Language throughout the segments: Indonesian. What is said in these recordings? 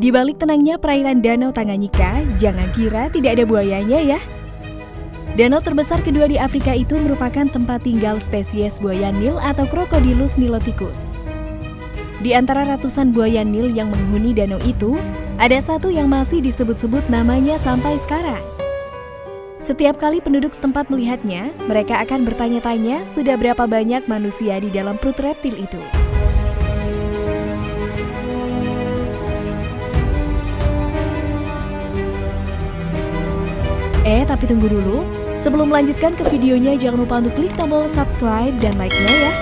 Di balik tenangnya perairan Danau Tanganyika, jangan kira tidak ada buayanya ya. Danau terbesar kedua di Afrika itu merupakan tempat tinggal spesies buaya Nil atau Crocodilus niloticus. Di antara ratusan buaya Nil yang menghuni danau itu, ada satu yang masih disebut-sebut namanya sampai sekarang. Setiap kali penduduk setempat melihatnya, mereka akan bertanya-tanya sudah berapa banyak manusia di dalam perut reptil itu. Tapi tunggu dulu. Sebelum melanjutkan ke videonya, jangan lupa untuk klik tombol subscribe dan like-nya ya.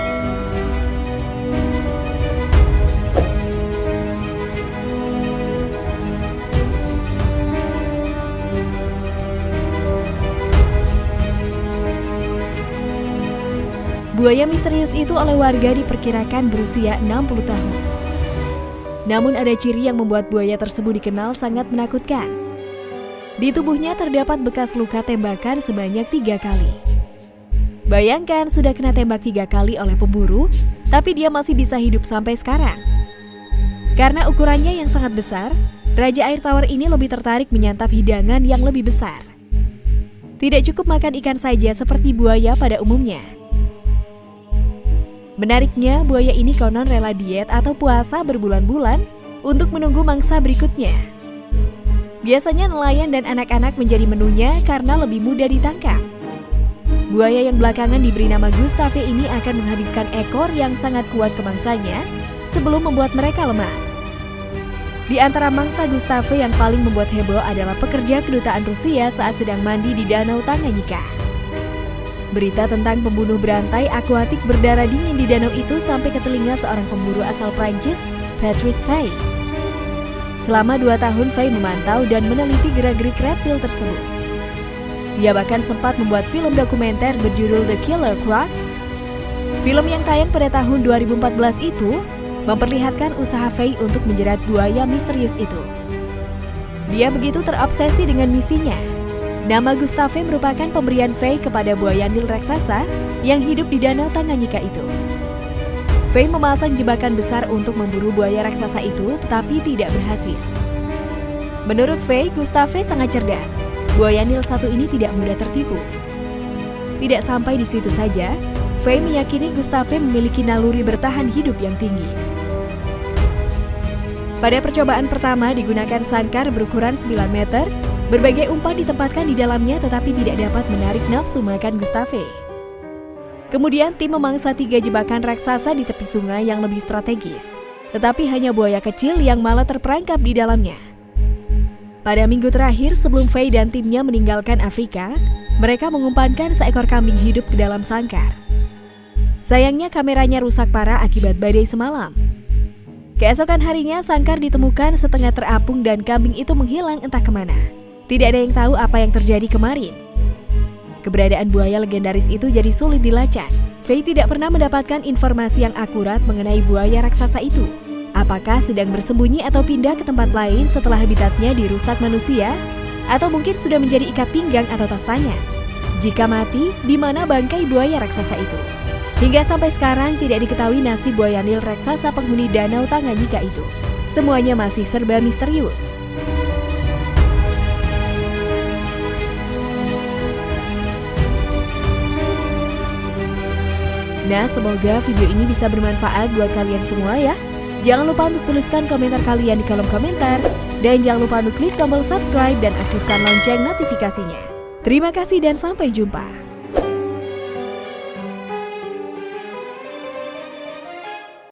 Buaya misterius itu oleh warga diperkirakan berusia 60 tahun. Namun ada ciri yang membuat buaya tersebut dikenal sangat menakutkan. Di tubuhnya terdapat bekas luka tembakan sebanyak tiga kali. Bayangkan sudah kena tembak tiga kali oleh pemburu, tapi dia masih bisa hidup sampai sekarang. Karena ukurannya yang sangat besar, Raja Air Tawar ini lebih tertarik menyantap hidangan yang lebih besar. Tidak cukup makan ikan saja seperti buaya pada umumnya. Menariknya, buaya ini konon rela diet atau puasa berbulan-bulan untuk menunggu mangsa berikutnya. Biasanya nelayan dan anak-anak menjadi menunya karena lebih mudah ditangkap. Buaya yang belakangan diberi nama Gustave ini akan menghabiskan ekor yang sangat kuat ke mangsanya sebelum membuat mereka lemas. Di antara mangsa Gustave yang paling membuat heboh adalah pekerja kedutaan Rusia saat sedang mandi di Danau Tanganyika. Berita tentang pembunuh berantai akuatik berdarah dingin di danau itu sampai ke telinga seorang pemburu asal Prancis, Patrice Fay. Selama dua tahun, Fay memantau dan meneliti gerak-gerik reptil tersebut. Dia bahkan sempat membuat film dokumenter berjudul The Killer Croc. Film yang tayang pada tahun 2014 itu memperlihatkan usaha Fay untuk menjerat buaya misterius itu. Dia begitu terobsesi dengan misinya Nama Gustave merupakan pemberian Faye kepada buaya Nil raksasa yang hidup di danau Tanganyika itu. Faye memasang jebakan besar untuk memburu buaya raksasa itu tetapi tidak berhasil. Menurut Faye, Gustave sangat cerdas. Buaya Nil satu ini tidak mudah tertipu. Tidak sampai di situ saja, Faye meyakini Gustave memiliki naluri bertahan hidup yang tinggi. Pada percobaan pertama digunakan sangkar berukuran 9 meter Berbagai umpan ditempatkan di dalamnya tetapi tidak dapat menarik nafsu makan Gustave. Kemudian tim memangsa tiga jebakan raksasa di tepi sungai yang lebih strategis. Tetapi hanya buaya kecil yang malah terperangkap di dalamnya. Pada minggu terakhir sebelum Faye dan timnya meninggalkan Afrika, mereka mengumpankan seekor kambing hidup ke dalam sangkar. Sayangnya kameranya rusak parah akibat badai semalam. Keesokan harinya sangkar ditemukan setengah terapung dan kambing itu menghilang entah ke mana. Tidak ada yang tahu apa yang terjadi kemarin. Keberadaan buaya legendaris itu jadi sulit dilacak. Faye tidak pernah mendapatkan informasi yang akurat mengenai buaya raksasa itu. Apakah sedang bersembunyi atau pindah ke tempat lain setelah habitatnya dirusak manusia? Atau mungkin sudah menjadi ikat pinggang atau tas tangan? Jika mati, di mana bangkai buaya raksasa itu? Hingga sampai sekarang tidak diketahui nasib buaya nil raksasa penghuni danau Tanganyika itu. Semuanya masih serba misterius. Nah, semoga video ini bisa bermanfaat buat kalian semua ya. Jangan lupa untuk tuliskan komentar kalian di kolom komentar. Dan jangan lupa untuk klik tombol subscribe dan aktifkan lonceng notifikasinya. Terima kasih dan sampai jumpa.